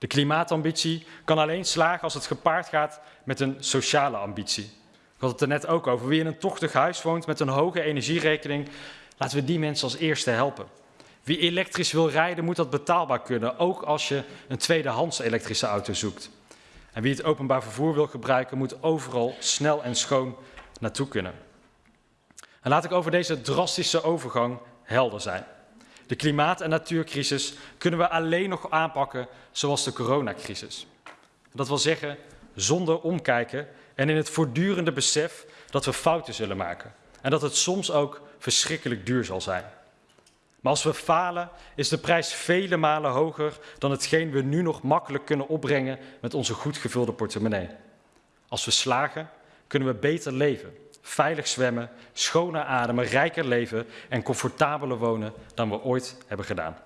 De klimaatambitie kan alleen slagen als het gepaard gaat met een sociale ambitie. Ik had het er net ook over. Wie in een tochtig huis woont met een hoge energierekening, laten we die mensen als eerste helpen. Wie elektrisch wil rijden, moet dat betaalbaar kunnen, ook als je een tweedehands elektrische auto zoekt. En wie het openbaar vervoer wil gebruiken, moet overal snel en schoon naartoe kunnen. En laat ik over deze drastische overgang helder zijn. De klimaat- en natuurcrisis kunnen we alleen nog aanpakken zoals de coronacrisis. Dat wil zeggen zonder omkijken en in het voortdurende besef dat we fouten zullen maken. En dat het soms ook verschrikkelijk duur zal zijn. Maar als we falen, is de prijs vele malen hoger dan hetgeen we nu nog makkelijk kunnen opbrengen met onze goed gevulde portemonnee. Als we slagen, kunnen we beter leven, veilig zwemmen, schoner ademen, rijker leven en comfortabeler wonen dan we ooit hebben gedaan.